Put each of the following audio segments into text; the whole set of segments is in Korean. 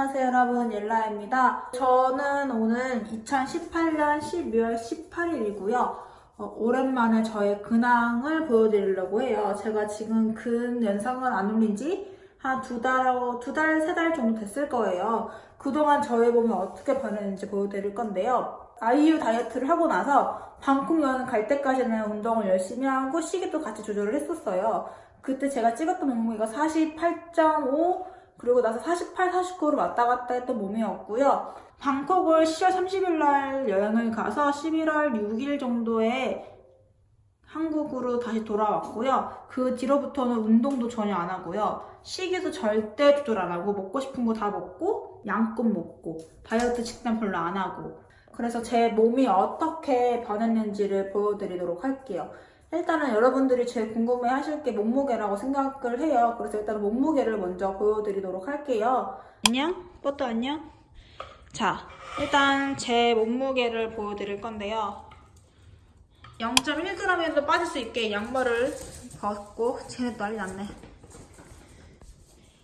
안녕하세요 여러분 옐라입니다. 저는 오늘 2018년 12월 18일이고요. 어, 오랜만에 저의 근황을 보여드리려고 해요. 제가 지금 근 영상을 안 올린 지 한 두 달, 두 달, 세 달 정도 됐을 거예요. 그동안 저의 몸이 어떻게 변했는지 보여드릴 건데요. 아이유 다이어트를 하고 나서 방콕 여행 갈 때까지는 운동을 열심히 하고 시기도 같이 조절을 했었어요. 그때 제가 찍었던 몸무게가 48.5 그리고 나서 48, 49로 왔다 갔다 했던 몸이었고요. 방콕을 10월 30일 날 여행을 가서 11월 6일 정도에 한국으로 다시 돌아왔고요. 그 뒤로부터는 운동도 전혀 안 하고요. 식이도 절대 조절 안 하고 먹고 싶은 거 다 먹고 양껏 먹고 다이어트 식단 별로 안 하고 그래서 제 몸이 어떻게 변했는지를 보여드리도록 할게요. 일단은 여러분들이 제일 궁금해 하실 게 몸무게라고 생각을 해요. 그래서 일단 몸무게를 먼저 보여드리도록 할게요. 안녕? 뽀또 안녕? 자, 일단 제 몸무게를 보여드릴 건데요. 0.1g에도 빠질 수 있게 양말을 벗고 쟤네 난리 났네.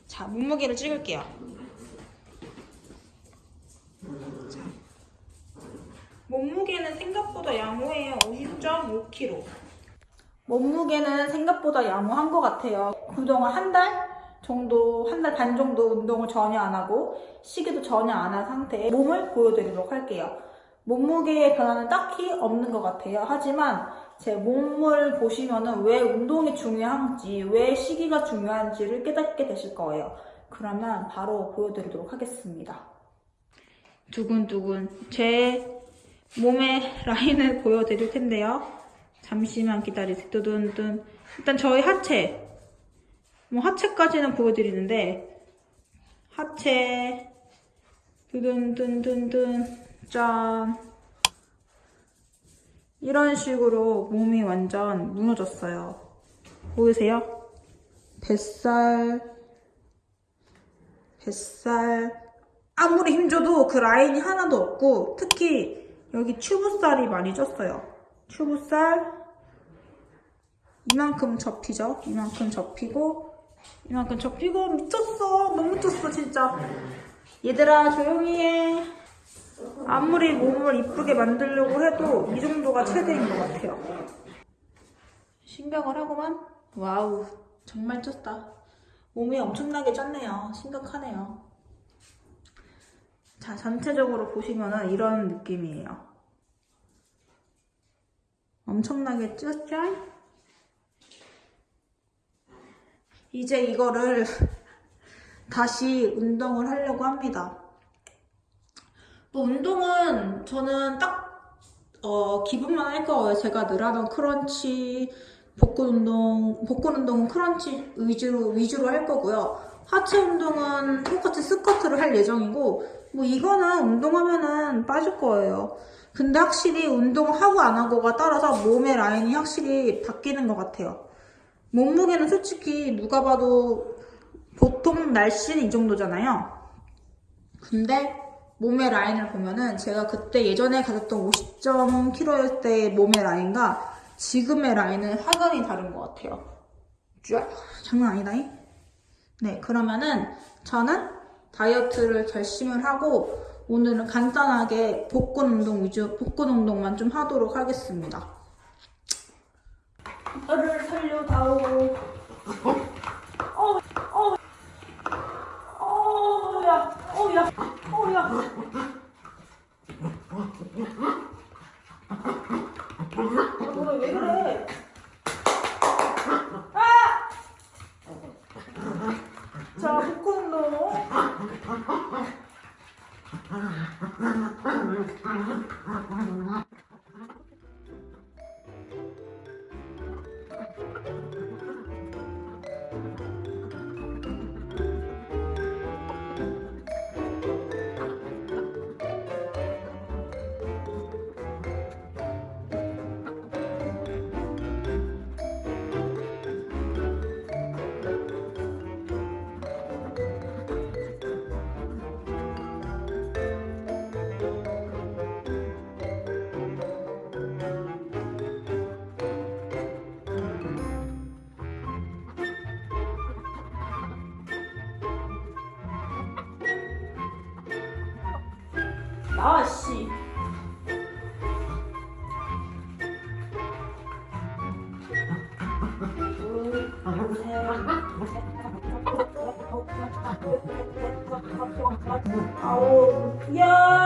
자, 몸무게를 찍을게요. 자, 몸무게는 생각보다 양호해요. 50.5kg. 몸무게는 생각보다 양호한 것 같아요. 그동안 한 달 정도, 한 달 반 정도 운동을 전혀 안 하고 시기도 전혀 안 한 상태의 몸을 보여드리도록 할게요. 몸무게의 변화는 딱히 없는 것 같아요. 하지만 제 몸을 보시면은 왜 운동이 중요한지, 왜 시기가 중요한지를 깨닫게 되실 거예요. 그러면 바로 보여드리도록 하겠습니다. 두근두근 제 몸의 라인을 보여드릴 텐데요. 잠시만 기다리세요. 두둔둔. 일단 저희 하체. 뭐 하체까지는 보여드리는데 하체 두둔둔둔둔 짠 이런 식으로 몸이 완전 무너졌어요. 보이세요? 뱃살 뱃살 아무리 힘줘도 그 라인이 하나도 없고 특히 여기 튜브살이 많이 쪘어요. 튜브살 이만큼 접히죠? 이만큼 접히고 이만큼 접히고 미쳤어. 너무 미쳤어 진짜. 얘들아 조용히 해. 아무리 몸을 이쁘게 만들려고 해도 이 정도가 최대인 것 같아요. 신경을 하고만? 와우 정말 쪘다. 몸이 엄청나게 쪘네요. 심각하네요. 자 전체적으로 보시면은 이런 느낌이에요. 엄청나게 쪘죠? 이제 이거를 다시 운동을 하려고 합니다. 뭐 운동은 저는 딱 어, 기분만 할 거예요. 제가 늘 하던 크런치, 복근 운동, 복근 운동은 크런치 위주로 위주로 할 거고요. 하체 운동은 똑같이 스쿼트를 할 예정이고 뭐 이거는 운동하면은 빠질 거예요. 근데 확실히 운동하고 안 하고가 따라서 몸의 라인이 확실히 바뀌는 것 같아요. 몸무게는 솔직히 누가 봐도 보통 날씨는 이 정도잖아요. 근데 몸의 라인을 보면은 제가 그때 예전에 가졌던 50.kg일 때의 몸의 라인과 지금의 라인은 확연히 다른 것 같아요. 쫙 장난 아니다잉? 네 그러면은 저는 다이어트를 결심을 하고 오늘은 간단하게 복근 운동 위주 복근 운동만 좀 하도록 하겠습니다. 살려 다 오고 자 복근 운동 나와 씨. 아홉, 열.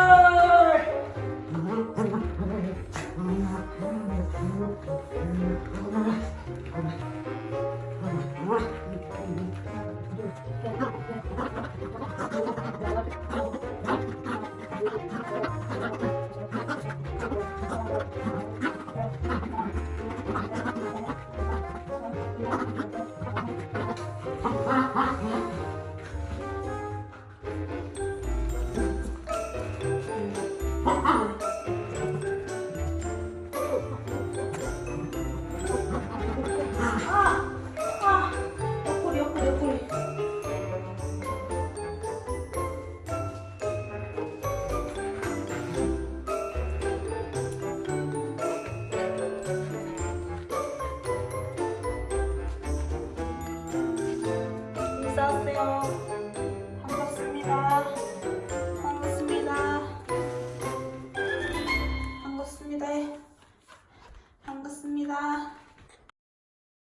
인사하세요.